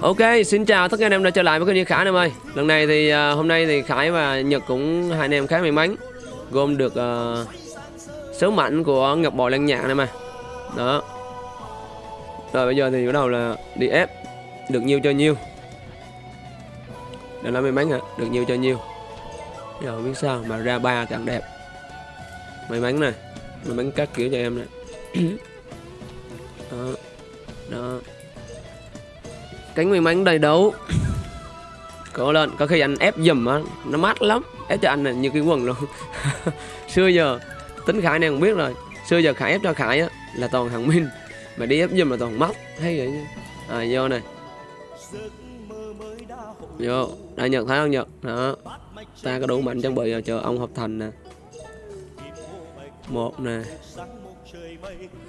Ok, xin chào tất cả anh em đã trở lại với kênh Khải anh em ơi. Lần này thì uh, hôm nay thì Khải và Nhật cũng hai anh em khá may mắn Gồm được à, uh, số mạnh của Ngọc Bội Lan Nhạc này mà Đó. Rồi bây giờ thì bắt đầu là đi ép. Được nhiêu cho nhiêu Đây là may mắn hả? Được nhiêu cho nhiêu Giờ không biết sao mà ra ba càng đẹp. May mắn này May mắn các kiểu cho em này Đó cánh may mắn đầy đủ có lần, có khi anh ép dùm á, nó mát lắm. Ép cho anh là như cái quần luôn. Xưa giờ, tính khải này không biết rồi. Xưa giờ khải ép cho khải á, là toàn hàng minh. Mà đi ép dùm là toàn móc hay vậy chứ. À vô này. Vô, đã nhật thấy không? Nhật đó. Ta có đủ mạnh trang bị rồi, chờ ông hợp thành nè. Một nè.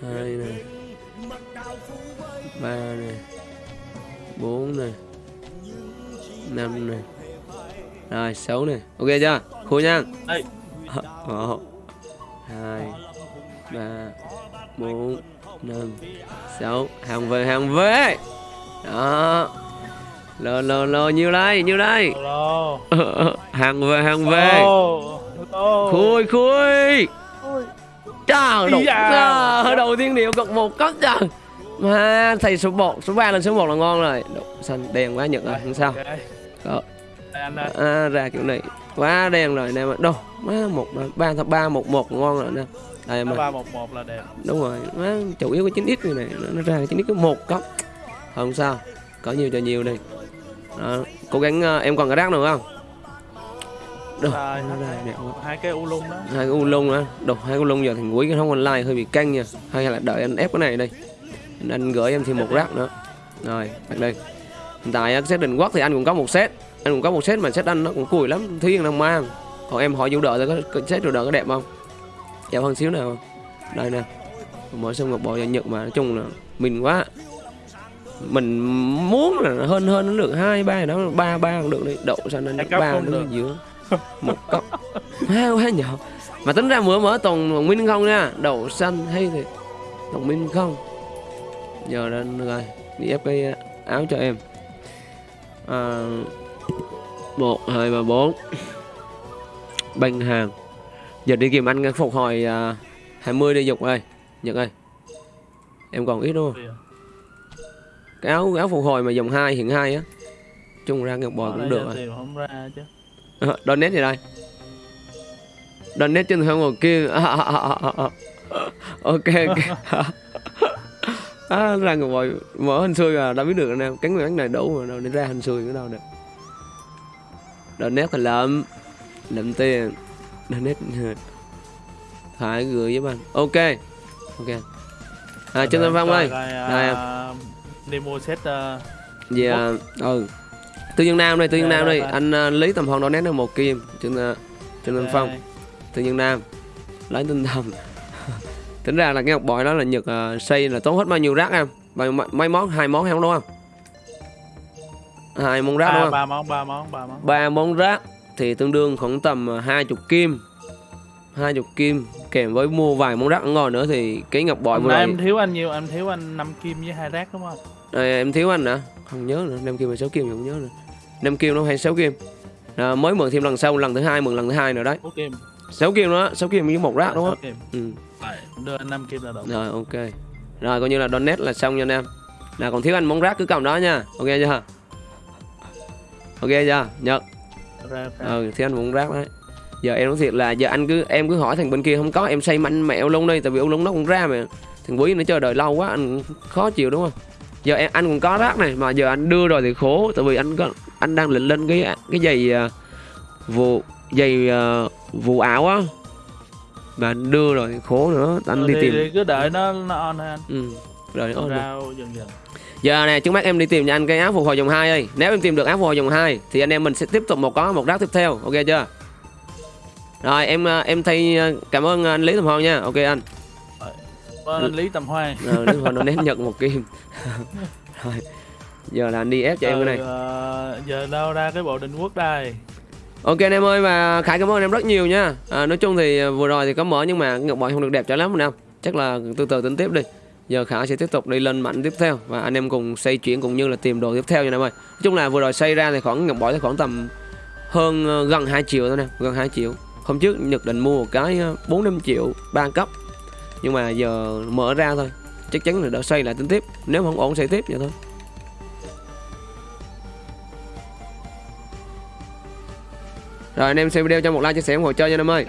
Hai nè. Ba nè bốn nè năm nè rồi sáu nè ok chưa? Khui nha một hai ba bốn năm sáu. Hàng về hàng về. Đó. Lô lô lô nhiêu đây nhiêu đây? Hàng về hàng về. Khui khui. Trời đầu, đầu tiên điệu cọc một cấp trời mà thầy số 1 số 3 lên số 1 là ngon rồi. Đậu xanh đen quá nhật rồi không sao. Đó. Đây à, ra kiểu này quá đen rồi nè mà. Đâu má một ba ba ba một một ngon rồi nè. Đây mà 311 là đẹp. Đúng rồi má chủ yếu cái 9x này, này nó, nó ra 9x có một cấp không sao có nhiều cho nhiều đi. Đó. cố gắng ờ, em còn cái rác nữa không? Quá. Hai cái u lung đó. Hai cái u lung nữa đâu hai cái u lung giờ thằng quý cái không online hơi bị căng nha. Hay là đợi anh ép cái này đi anh, anh gửi em thêm một rác nữa. Rồi đặt đây hiện tại set định quốc thì anh cũng có một set. Anh cũng có một set mà set anh nó cũng cùi lắm. Thúy đang mang còn em hỏi vũ đợi có, có set vũ đợi có đẹp không? Đẹp hơn xíu nào. Đây nè. Mỗi sông ngọc bội và nhật mà nói chung là mình quá. Mình muốn là hơn hơn nó được hai ba đó. Ba ba cũng được đi. Đậu sang nên ba nó giữa. Một cấp quá quá nhỏ mà tính ra mở mở toàn minh không nha. Đậu xanh hay thì toàn minh không giờ lên rồi đi ép cái áo cho em à, một hai ba bốn banh hàng giờ đi kìm anh phục hồi à, 20 đi dục ơi nhật ơi em còn ít đúng không cái áo áo phục hồi mà dòng 2 hiện 2 á chung ra ngọc bò cũng được rồi Ờ, Donate gì đây? Donate trên hướng ngồi kia. À, à, à, à, à. ok ok. à, ra ngồi bồi mở hình xui à, đã biết được anh em. Cánh miếng này đủ mà đâu để ra hình xui cái đâu được. Donate thì lượm lượm tiền. Donate phải gửi với anh. Ok. Ok. À, Trương Tân Phong ơi. Đây à, mua set uh, Về à, ừ. Tư nhân Nam đây, Tư nhân Đây, Nam đây. Anh à, lấy tầm hồng donate được một kim. Trương à, Trương Tân Phong. Tự nhiên Nam lấy tinh thần tính ra là cái ngọc bội đó là nhật uh, xây là tốn hết bao nhiêu rác em? Bao mấy, món? Hai món không đúng không? Hai món rác đúng ba, không? ba món ba món ba món. Ba món rác thì tương đương khoảng tầm ờ, hai chục kim. Hai chục kim kèm với mua vài món rác. Ngon nữa thì cái ngọc bội vừa rồi em thiếu anh nhiều em thiếu anh 5 kim với hai rác đúng không? À, em thiếu anh hả? Không nhớ nữa năm kim hay sáu kim thì không nhớ nữa. Năm kim nó hay sáu kim? À, mới mượn thêm lần sau lần thứ hai mượn lần thứ hai nữa đấy. 6 kim. Sáu kim đó sáu kim với một rác đúng Sáu không ừ. Rồi, đưa anh 5 kim là đủ Rồi ok. Rồi coi như là donate là xong nha anh em. Là còn thiếu anh món rác cứ cầm đó nha. Ok chưa? Ok chưa? Nhật Ra, ra. Ừ thiếu anh món rác đấy. Giờ em nói thiệt là giờ anh cứ em cứ hỏi thằng bên kia không có em say mạnh mẹo luôn đi Tại vì ông lung nó cũng ra mà. Thằng quý nó chờ đợi lâu quá anh khó chịu đúng không? Giờ em anh cũng có rác này mà giờ anh đưa rồi thì khổ Tại vì anh có anh đang định lên cái cái giày à, vụ giày à, vụ ảo á anh đưa rồi khổ nữa anh đi thì, tìm. thì cứ đợi nó nó on anh. Ừ. rồi ôi, ra dần dần. Giờ này trước mắt em đi tìm cho anh cái áo phục hồi dòng 2 đi Nếu em tìm được áo phục hồi dòng 2 Thì anh em mình sẽ tiếp tục một có một rác tiếp theo. Ok chưa? Rồi em à, em thay à, cảm ơn anh Lý Tầm Hòn nha. Ok anh. Vâng, anh Lý Tầm Hoan. Rồi Lý Tầm Hòn donate nhận một kim. Rồi Giờ là anh đi ép cho em cái này. ờ, giờ đâu ra cái bộ định quốc đây Ok anh em ơi và Khải cảm ơn em rất nhiều nha. À, Nói chung thì à, vừa rồi thì có mở nhưng mà Ngọc Bội không được đẹp cho lắm anh em Chắc là từ từ tính tiếp đi. Giờ khả sẽ tiếp tục đi lên mạnh tiếp theo và anh em cùng xây chuyển cũng như là tìm đồ tiếp theo nha anh em ơi. Nói chung là vừa rồi xây ra thì khoảng ngọc bỏ thì khoảng tầm hơn à, gần 2 triệu thôi nè gần 2 triệu. Hôm trước nhật định mua một cái ờ, bốn năm triệu ba cấp nhưng mà giờ mở ra thôi chắc chắn là đỡ xây lại tính tiếp. Nếu không ổn xây tiếp vậy thôi. Rồi, anh em xem video cho một like, chia sẻ ủng hộ chơi nha anh em ơi.